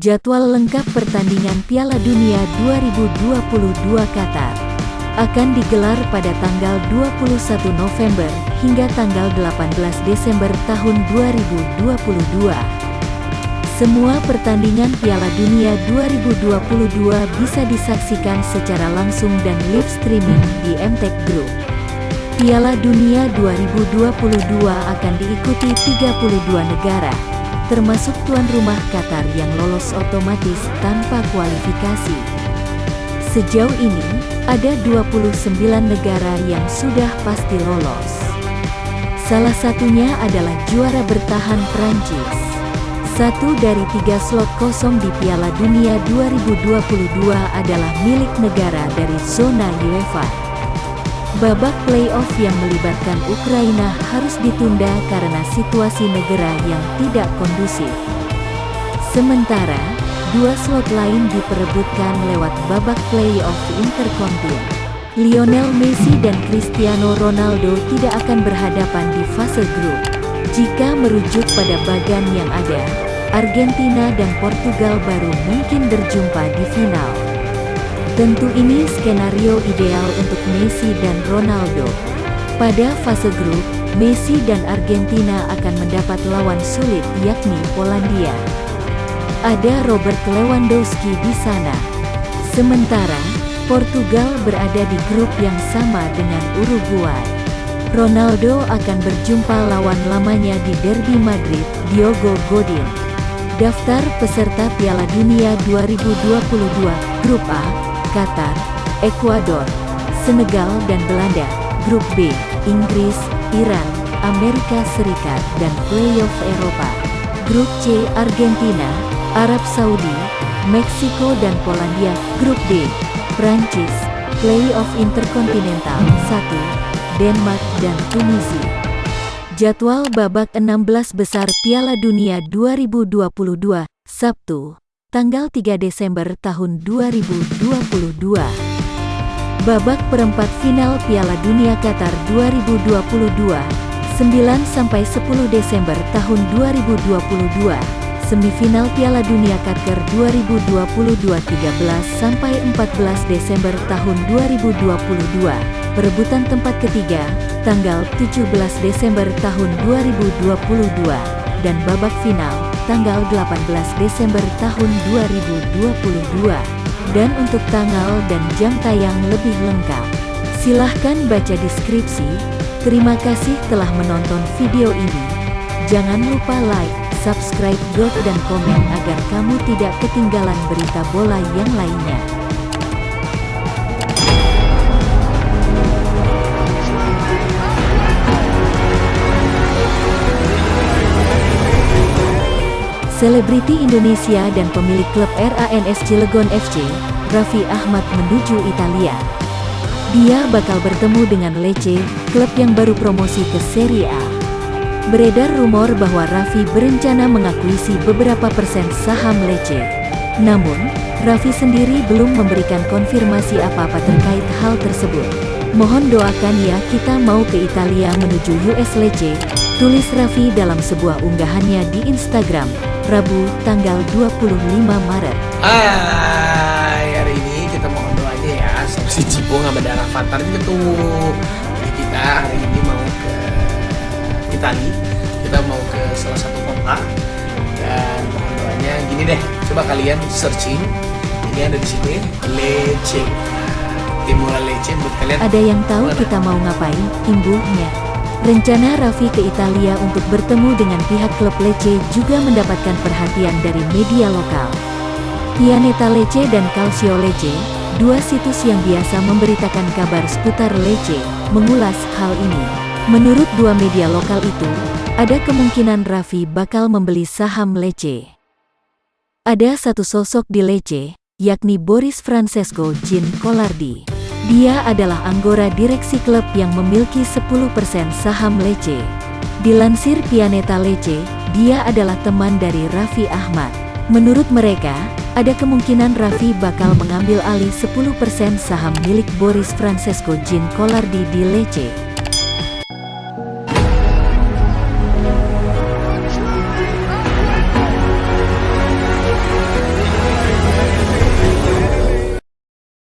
Jadwal lengkap pertandingan Piala Dunia 2022 Qatar akan digelar pada tanggal 21 November hingga tanggal 18 Desember tahun 2022. Semua pertandingan Piala Dunia 2022 bisa disaksikan secara langsung dan live streaming di MTech Group. Piala Dunia 2022 akan diikuti 32 negara, termasuk tuan rumah Qatar yang lolos otomatis tanpa kualifikasi. Sejauh ini, ada 29 negara yang sudah pasti lolos. Salah satunya adalah juara bertahan Prancis. Satu dari tiga slot kosong di Piala Dunia 2022 adalah milik negara dari zona UEFA. Babak playoff yang melibatkan Ukraina harus ditunda karena situasi negara yang tidak kondusif. Sementara, dua slot lain diperebutkan lewat babak playoff Intercontinental. Lionel Messi dan Cristiano Ronaldo tidak akan berhadapan di fase grup. Jika merujuk pada bagan yang ada, Argentina dan Portugal baru mungkin berjumpa di final. Tentu ini skenario ideal untuk Messi dan Ronaldo. Pada fase grup, Messi dan Argentina akan mendapat lawan sulit yakni Polandia. Ada Robert Lewandowski di sana. Sementara, Portugal berada di grup yang sama dengan Uruguay. Ronaldo akan berjumpa lawan lamanya di Derby Madrid, Diogo Godin. Daftar peserta Piala Dunia 2022, Grup A, Qatar, Ekuador, Senegal dan Belanda, Grup B, Inggris, Iran, Amerika Serikat dan playoff Eropa. Grup C, Argentina, Arab Saudi, Meksiko dan Polandia. Grup D, Prancis, playoff Interkontinental 1, Denmark dan Tunisia. Jadwal babak 16 besar Piala Dunia 2022, Sabtu tanggal 3 Desember tahun 2022. Babak perempat final Piala Dunia Qatar 2022, 9-10 Desember tahun 2022. Semifinal Piala Dunia Qatar 2022 13-14 Desember tahun 2022. Perebutan tempat ketiga, tanggal 17 Desember tahun 2022. Dan babak final, tanggal 18 Desember tahun 2022. Dan untuk tanggal dan jam tayang lebih lengkap, silahkan baca deskripsi. Terima kasih telah menonton video ini. Jangan lupa like, subscribe, dan komen agar kamu tidak ketinggalan berita bola yang lainnya. Selebriti Indonesia dan pemilik klub RANS Cilegon FC, Raffi Ahmad menuju Italia. Dia bakal bertemu dengan Lecce, klub yang baru promosi ke Serie A. Beredar rumor bahwa Raffi berencana mengakuisi beberapa persen saham Lecce. Namun, Raffi sendiri belum memberikan konfirmasi apa-apa terkait hal tersebut. Mohon doakan ya kita mau ke Italia menuju US Lecce, tulis Raffi dalam sebuah unggahannya di Instagram. Rabu, tanggal 25 Maret. Hai, hari ini kita mohon doanya ya, si Cipo nggak ada Rafathar juga tuh. Jadi kita hari ini mau ke Itali, kita mau ke salah satu kota dan mohon doanya gini deh, coba kalian searching ini ada di sini Lecce. Timur Lecce buat kalian. Ada yang tahu kita mau ngapain? Imbuhnya. Rencana Raffi ke Italia untuk bertemu dengan pihak klub Lecce juga mendapatkan perhatian dari media lokal. Pianeta Lecce dan Calcio Lecce, dua situs yang biasa memberitakan kabar seputar Lecce, mengulas hal ini. Menurut dua media lokal itu, ada kemungkinan Raffi bakal membeli saham Lecce. Ada satu sosok di Lecce, yakni Boris Francesco Jean Collardi. Dia adalah anggota direksi klub yang memiliki 10% saham Lecce. Dilansir Pianeta Lecce, dia adalah teman dari Raffi Ahmad. Menurut mereka, ada kemungkinan Raffi bakal mengambil alih 10% saham milik Boris Francesco Jean Collardi di Lecce.